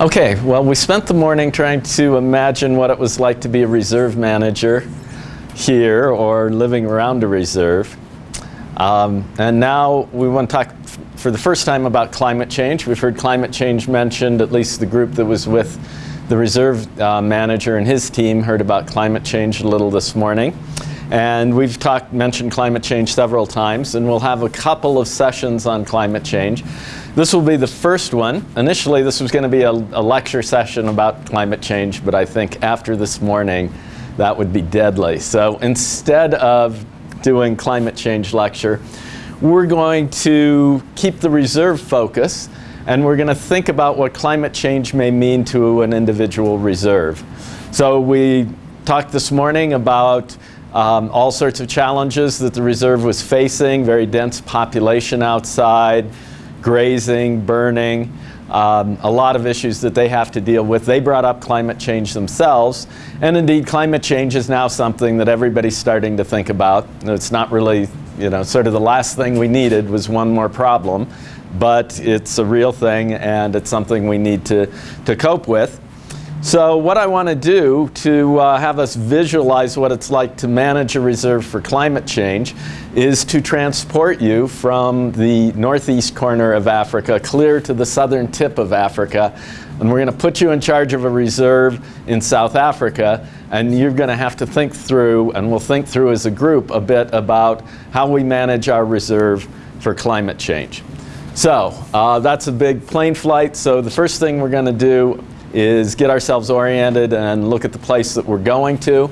Okay, well, we spent the morning trying to imagine what it was like to be a reserve manager here or living around a reserve. Um, and now we want to talk for the first time about climate change. We've heard climate change mentioned, at least the group that was with the reserve uh, manager and his team heard about climate change a little this morning. And we've talked, mentioned climate change several times, and we'll have a couple of sessions on climate change. This will be the first one. Initially, this was going to be a, a, lecture session about climate change, but I think after this morning, that would be deadly. So instead of doing climate change lecture, we're going to keep the reserve focus, and we're going to think about what climate change may mean to an individual reserve. So we talked this morning about um, all sorts of challenges that the reserve was facing, very dense population outside, grazing, burning, um, a lot of issues that they have to deal with. They brought up climate change themselves, and indeed climate change is now something that everybody's starting to think about. It's not really, you know, sort of the last thing we needed was one more problem, but it's a real thing and it's something we need to, to cope with. So what I want to do to uh, have us visualize what it's like to manage a reserve for climate change is to transport you from the northeast corner of Africa clear to the southern tip of Africa. And we're going to put you in charge of a reserve in South Africa. And you're going to have to think through, and we'll think through as a group, a bit about how we manage our reserve for climate change. So uh, that's a big plane flight. So the first thing we're going to do is get ourselves oriented and look at the place that we're going to.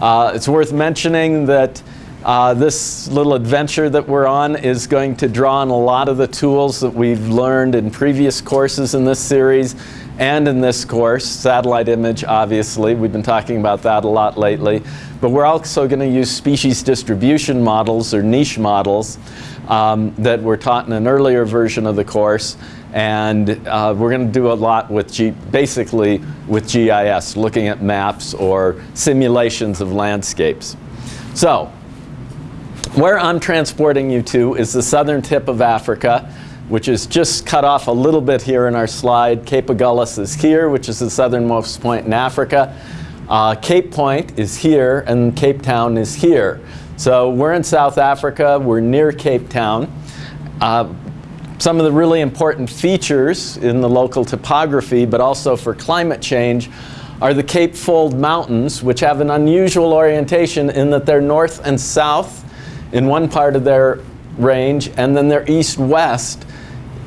Uh, it's worth mentioning that uh, this little adventure that we're on is going to draw on a lot of the tools that we've learned in previous courses in this series and in this course. Satellite image, obviously. We've been talking about that a lot lately. But we're also going to use species distribution models or niche models um, that were taught in an earlier version of the course and uh, we're going to do a lot with G basically with GIS, looking at maps or simulations of landscapes. So, where I'm transporting you to is the southern tip of Africa, which is just cut off a little bit here in our slide. Cape Agulhas is here, which is the southernmost point in Africa. Uh, Cape Point is here, and Cape Town is here. So we're in South Africa. We're near Cape Town. Uh, some of the really important features in the local topography, but also for climate change, are the Cape Fold Mountains, which have an unusual orientation in that they're north and south in one part of their range, and then they're east-west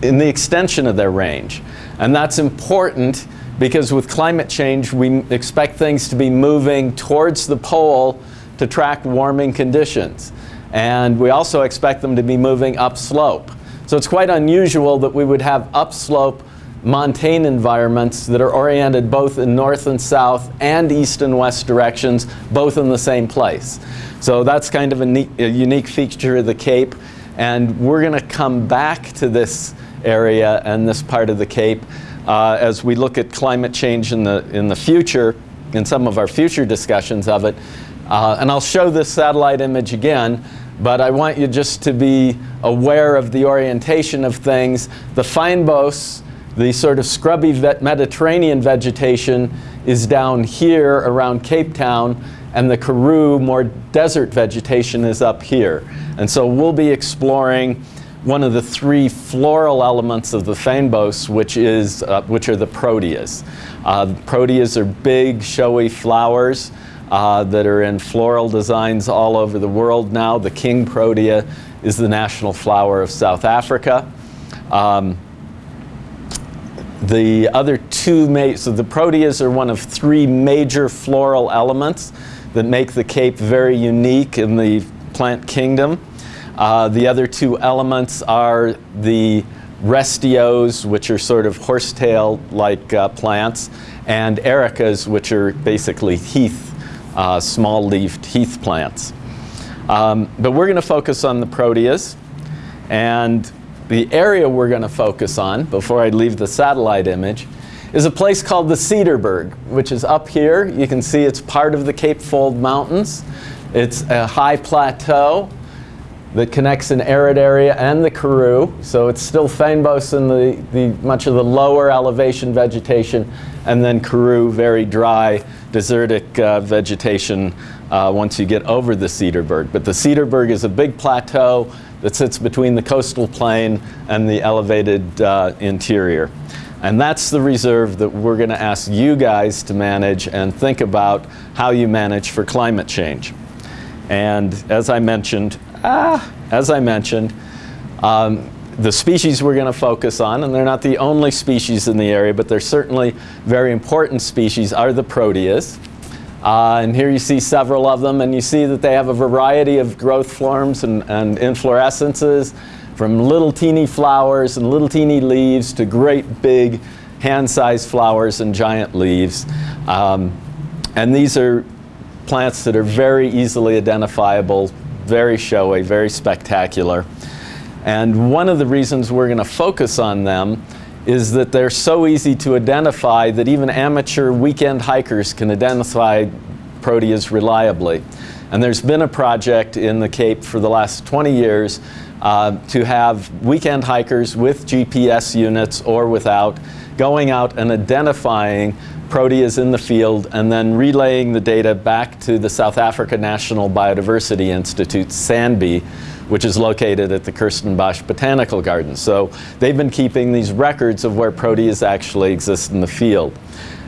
in the extension of their range. And that's important because with climate change, we expect things to be moving towards the pole to track warming conditions. And we also expect them to be moving upslope. So it's quite unusual that we would have upslope montane environments that are oriented both in north and south and east and west directions, both in the same place. So that's kind of a, a unique feature of the Cape. And we're going to come back to this area and this part of the Cape uh, as we look at climate change in the, in the future, in some of our future discussions of it. Uh, and I'll show this satellite image again. But I want you just to be aware of the orientation of things. The fynbos, the sort of scrubby Mediterranean vegetation is down here around Cape Town and the Karoo, more desert vegetation is up here. And so we'll be exploring one of the three floral elements of the fynbos, which, is, uh, which are the proteas. Uh, proteas are big, showy flowers uh, that are in floral designs all over the world now. The king protea is the national flower of South Africa. Um, the other two, so the proteas are one of three major floral elements that make the Cape very unique in the plant kingdom. Uh, the other two elements are the restios, which are sort of horsetail-like uh, plants, and ericas, which are basically heath uh, small-leafed heath plants. Um, but we're going to focus on the proteas. And the area we're going to focus on, before I leave the satellite image, is a place called the Cederberg, which is up here. You can see it's part of the Cape Fold Mountains. It's a high plateau. That connects an arid area and the Karoo. So it's still fynbos in the, the much of the lower elevation vegetation, and then Karoo, very dry, desertic uh, vegetation uh, once you get over the Cederberg. But the Cederberg is a big plateau that sits between the coastal plain and the elevated uh, interior. And that's the reserve that we're going to ask you guys to manage and think about how you manage for climate change. And as I mentioned, ah, as I mentioned, um, the species we're going to focus on, and they're not the only species in the area, but they're certainly very important species, are the proteas. Uh, and here you see several of them, and you see that they have a variety of growth forms and, and inflorescences from little teeny flowers and little teeny leaves to great big hand-sized flowers and giant leaves. Um, and these are plants that are very easily identifiable, very showy, very spectacular. And one of the reasons we're going to focus on them is that they're so easy to identify that even amateur weekend hikers can identify proteas reliably. And there's been a project in the Cape for the last 20 years uh, to have weekend hikers with GPS units or without going out and identifying proteas in the field and then relaying the data back to the South Africa National Biodiversity Institute, SANBI, which is located at the Kirstenbosch Botanical Garden. So they've been keeping these records of where proteas actually exist in the field.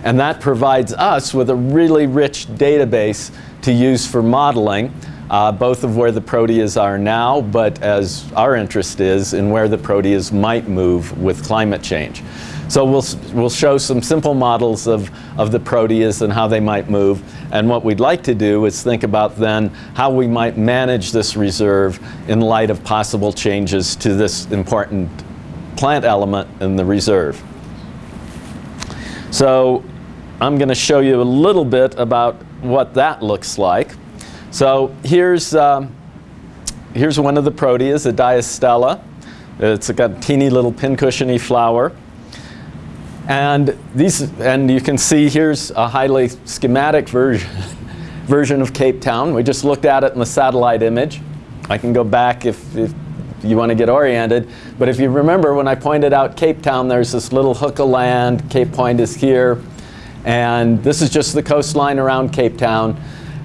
And that provides us with a really rich database to use for modeling uh, both of where the proteas are now, but as our interest is in where the proteas might move with climate change. So we'll, we'll show some simple models of, of the proteas and how they might move. And what we'd like to do is think about then how we might manage this reserve in light of possible changes to this important plant element in the reserve. So I'm going to show you a little bit about what that looks like. So here's, um, here's one of the proteas, a diastella. It's got a teeny little pincushiony flower. And, these, and you can see here's a highly schematic version, version of Cape Town. We just looked at it in the satellite image. I can go back if, if you want to get oriented. But if you remember when I pointed out Cape Town, there's this little hook of land. Cape Point is here. And this is just the coastline around Cape Town.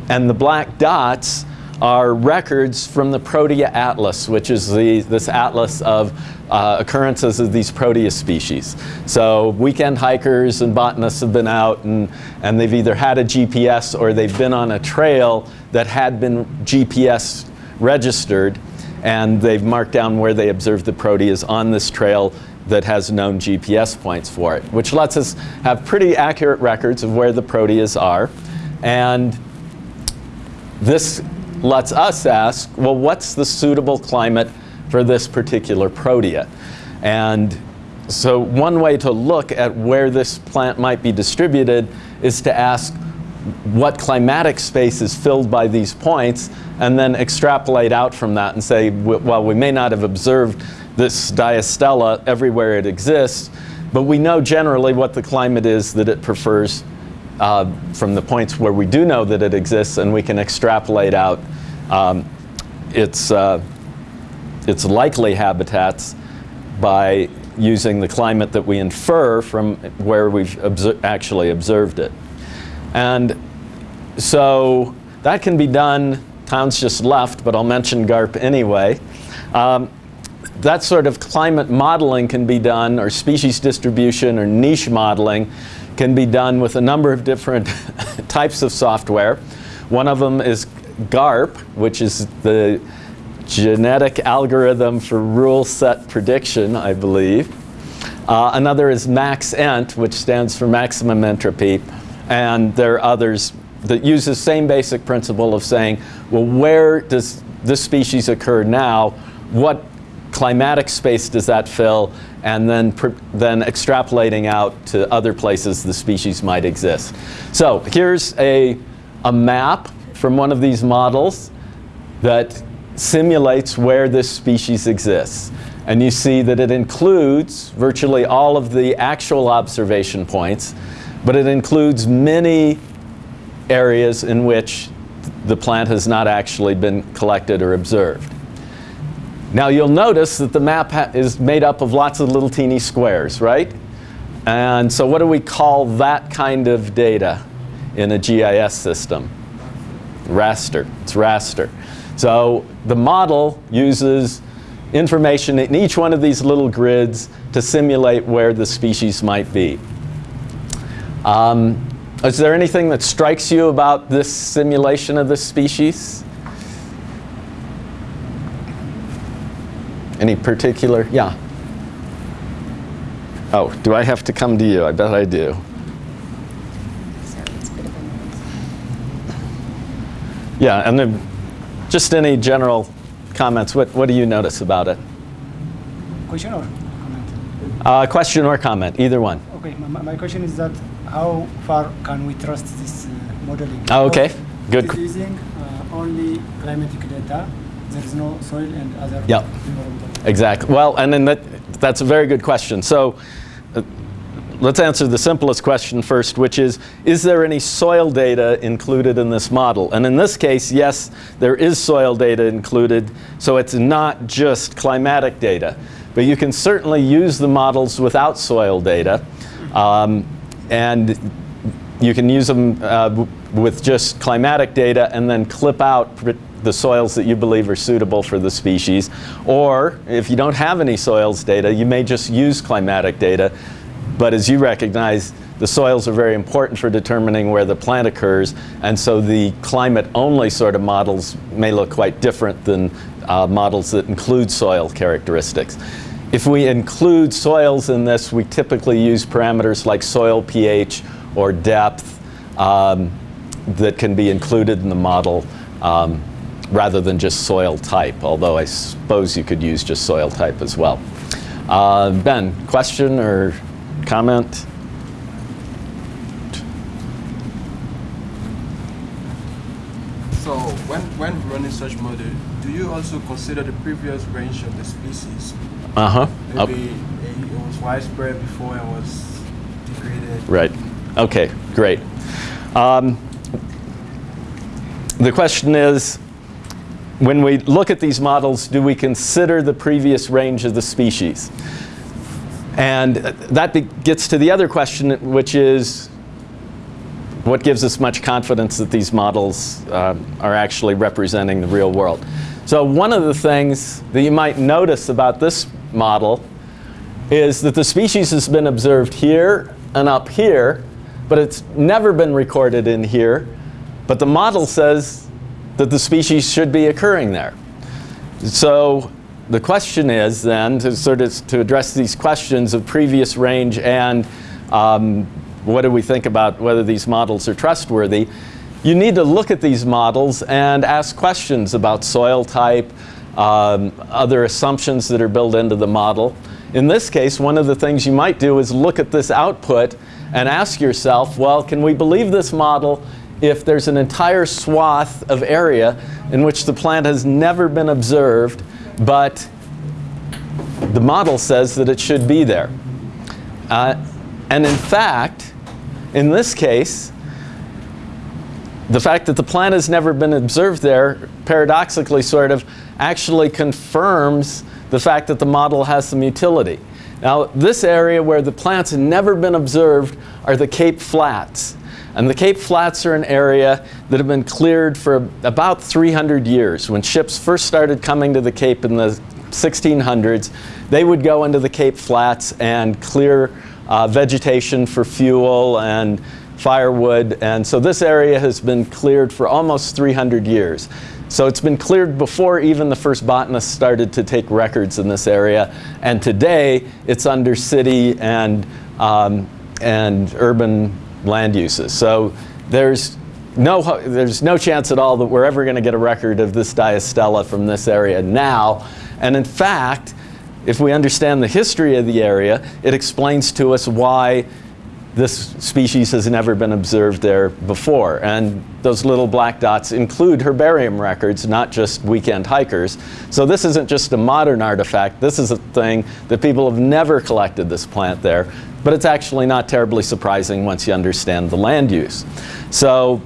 And the black dots are records from the Protea Atlas, which is the, this atlas of uh, occurrences of these Protea species. So weekend hikers and botanists have been out and, and they've either had a GPS or they've been on a trail that had been GPS registered and they've marked down where they observed the proteas on this trail that has known GPS points for it, which lets us have pretty accurate records of where the proteas are. And this lets us ask, well, what's the suitable climate for this particular protea? And so one way to look at where this plant might be distributed is to ask what climatic space is filled by these points and then extrapolate out from that and say, well, we may not have observed this diastella everywhere it exists, but we know generally what the climate is that it prefers uh, from the points where we do know that it exists and we can extrapolate out um, its, uh, its likely habitats by using the climate that we infer from where we've obser actually observed it. And so that can be done, Town's just left, but I'll mention GARP anyway. Um, that sort of climate modeling can be done, or species distribution or niche modeling can be done with a number of different types of software. One of them is GARP, which is the genetic algorithm for rule set prediction, I believe. Uh, another is MaxEnt, which stands for maximum entropy. And there are others that use the same basic principle of saying, well, where does this species occur now? What climatic space does that fill? and then, then extrapolating out to other places the species might exist. So here's a, a map from one of these models that simulates where this species exists. And you see that it includes virtually all of the actual observation points, but it includes many areas in which the plant has not actually been collected or observed. Now you'll notice that the map is made up of lots of little teeny squares, right? And so what do we call that kind of data in a GIS system? Raster. It's raster. So the model uses information in each one of these little grids to simulate where the species might be. Um, is there anything that strikes you about this simulation of the species? Any particular? Yeah. Oh, do I have to come to you? I bet I do. Yeah, and then just any general comments. What, what do you notice about it? Question or comment? Uh, question or comment, either one. Okay, my, my question is that how far can we trust this uh, modeling? Oh, okay, good. It is using uh, only climatic data. There is no soil and other Yep. Exactly. Well, and then that, that's a very good question. So uh, let's answer the simplest question first, which is, is there any soil data included in this model? And in this case, yes, there is soil data included. So it's not just climatic data. But you can certainly use the models without soil data. Um, and you can use them uh, with just climatic data and then clip out the soils that you believe are suitable for the species. Or if you don't have any soils data, you may just use climatic data. But as you recognize, the soils are very important for determining where the plant occurs. And so the climate-only sort of models may look quite different than uh, models that include soil characteristics. If we include soils in this, we typically use parameters like soil pH or depth um, that can be included in the model um, rather than just soil type, although I suppose you could use just soil type as well. Uh, ben, question or comment? So when, when running such model, do you also consider the previous range of the species? Uh-huh. Maybe it was widespread before it was degraded. Right. Okay, great. Um, the question is, when we look at these models, do we consider the previous range of the species? And that gets to the other question, which is, what gives us much confidence that these models uh, are actually representing the real world? So one of the things that you might notice about this model is that the species has been observed here and up here, but it's never been recorded in here. But the model says that the species should be occurring there. So the question is then to sort of to address these questions of previous range and um, what do we think about whether these models are trustworthy, you need to look at these models and ask questions about soil type, um, other assumptions that are built into the model. In this case, one of the things you might do is look at this output and ask yourself, well, can we believe this model if there's an entire swath of area in which the plant has never been observed, but the model says that it should be there? Uh, and in fact, in this case, the fact that the plant has never been observed there, paradoxically sort of, actually confirms the fact that the model has some utility. Now, this area where the plants have never been observed are the Cape Flats. And the Cape Flats are an area that have been cleared for about 300 years. When ships first started coming to the Cape in the 1600s, they would go into the Cape Flats and clear uh, vegetation for fuel and firewood. And so this area has been cleared for almost 300 years. So it's been cleared before even the first botanists started to take records in this area. And today it's under city and, um, and urban land uses. So there's no, there's no chance at all that we're ever going to get a record of this diastella from this area now. And in fact, if we understand the history of the area, it explains to us why this species has never been observed there before. And those little black dots include herbarium records, not just weekend hikers. So this isn't just a modern artifact. This is a thing that people have never collected this plant there. But it's actually not terribly surprising once you understand the land use. So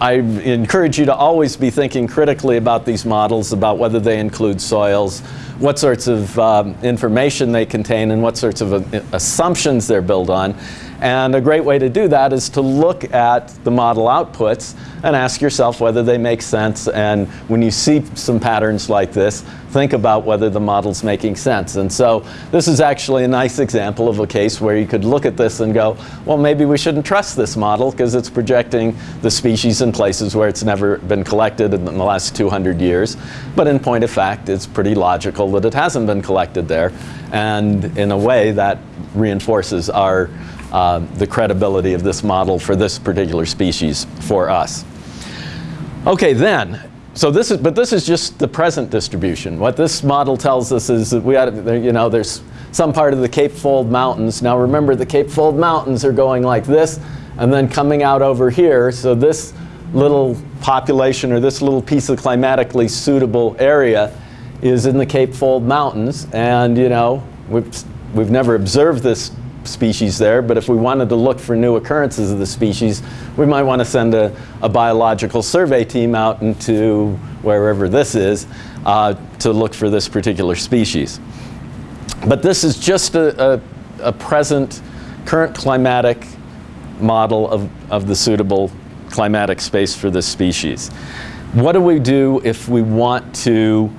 I encourage you to always be thinking critically about these models, about whether they include soils, what sorts of um, information they contain, and what sorts of uh, assumptions they're built on. And a great way to do that is to look at the model outputs and ask yourself whether they make sense. And when you see some patterns like this, think about whether the model's making sense. And so this is actually a nice example of a case where you could look at this and go, well, maybe we shouldn't trust this model because it's projecting the species in places where it's never been collected in the last 200 years. But in point of fact, it's pretty logical that it hasn't been collected there. And in a way, that reinforces our uh, the credibility of this model for this particular species for us. Okay, then, so this is, but this is just the present distribution. What this model tells us is that we had, you know, there's some part of the Cape Fold Mountains. Now remember, the Cape Fold Mountains are going like this and then coming out over here. So this little population or this little piece of climatically suitable area is in the Cape Fold Mountains. And, you know, we've, we've never observed this species there, but if we wanted to look for new occurrences of the species, we might want to send a, a biological survey team out into wherever this is uh, to look for this particular species. But this is just a, a, a present current climatic model of, of the suitable climatic space for this species. What do we do if we want to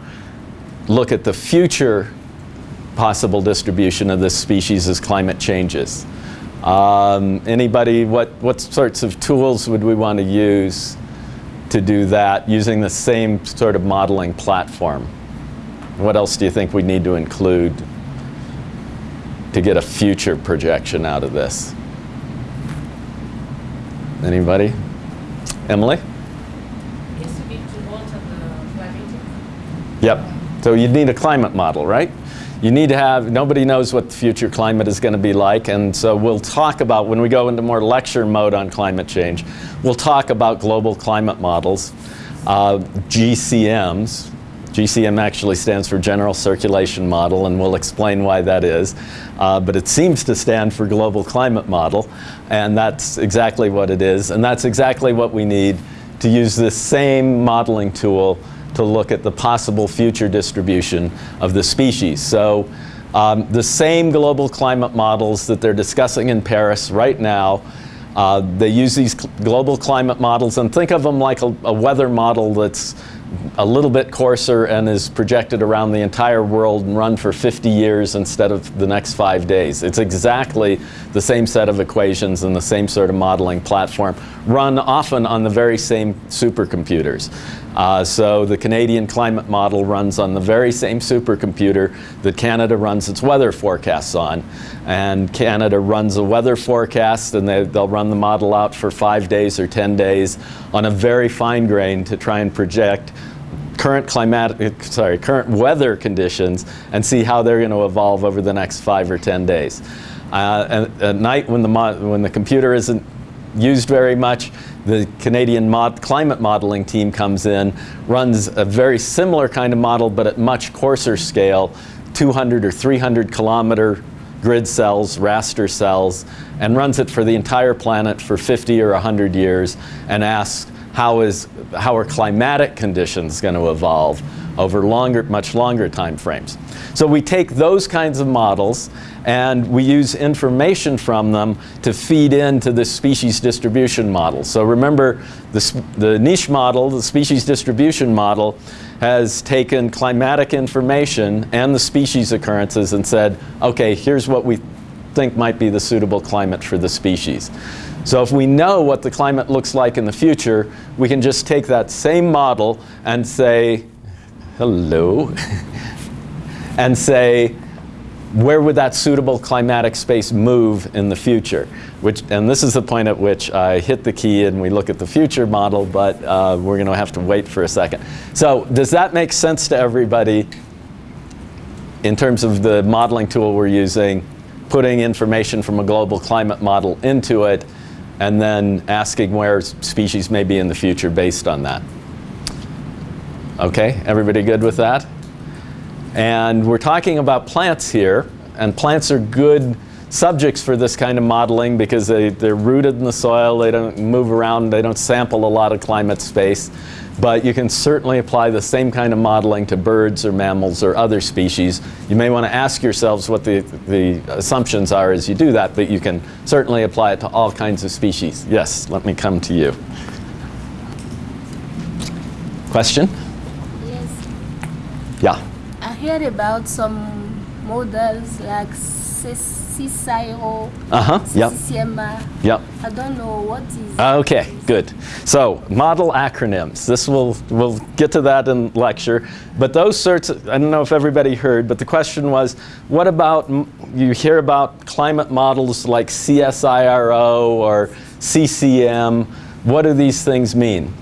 look at the future possible distribution of this species as climate changes. Um, anybody, what, what sorts of tools would we want to use to do that using the same sort of modeling platform? What else do you think we need to include to get a future projection out of this? Anybody? Emily? Yes, we need to alter the climate. Yep. So you'd need a climate model, right? you need to have, nobody knows what the future climate is going to be like, and so we'll talk about, when we go into more lecture mode on climate change, we'll talk about global climate models, uh, GCMs. GCM actually stands for General Circulation Model, and we'll explain why that is. Uh, but it seems to stand for Global Climate Model, and that's exactly what it is, and that's exactly what we need to use this same modeling tool to look at the possible future distribution of the species. So um, the same global climate models that they're discussing in Paris right now, uh, they use these global climate models and think of them like a, a weather model that's a little bit coarser and is projected around the entire world and run for 50 years instead of the next five days. It's exactly the same set of equations and the same sort of modeling platform, run often on the very same supercomputers. Uh, so the Canadian climate model runs on the very same supercomputer that Canada runs its weather forecasts on. And Canada runs a weather forecast and they, they'll run the model out for five days or 10 days on a very fine grain to try and project current climatic, sorry, current weather conditions and see how they're going to evolve over the next five or 10 days. Uh, and at night when the, when the computer isn't used very much, the Canadian mod climate modeling team comes in, runs a very similar kind of model but at much coarser scale, 200 or 300 kilometer grid cells, raster cells, and runs it for the entire planet for 50 or 100 years and asks how, is, how are climatic conditions going to evolve over longer, much longer time frames. So we take those kinds of models and we use information from them to feed into the species distribution model. So remember, the, the niche model, the species distribution model, has taken climatic information and the species occurrences and said, okay, here's what we think might be the suitable climate for the species. So if we know what the climate looks like in the future, we can just take that same model and say, hello, and say, where would that suitable climatic space move in the future? Which, and this is the point at which I hit the key and we look at the future model, but uh, we're going to have to wait for a second. So does that make sense to everybody in terms of the modeling tool we're using, putting information from a global climate model into it, and then asking where species may be in the future based on that? Okay, everybody good with that? And we're talking about plants here, and plants are good subjects for this kind of modeling because they, they're rooted in the soil, they don't move around, they don't sample a lot of climate space. But you can certainly apply the same kind of modeling to birds or mammals or other species. You may want to ask yourselves what the, the assumptions are as you do that, but you can certainly apply it to all kinds of species. Yes, let me come to you. Question? I heard about some models like CSIRO, Uh-huh, yep, yep. I don't know what is. Okay, good. So, model acronyms. This will, we'll get to that in lecture. But those sorts, of, I don't know if everybody heard, but the question was, what about, you hear about climate models like CSIRO or CCM. What do these things mean?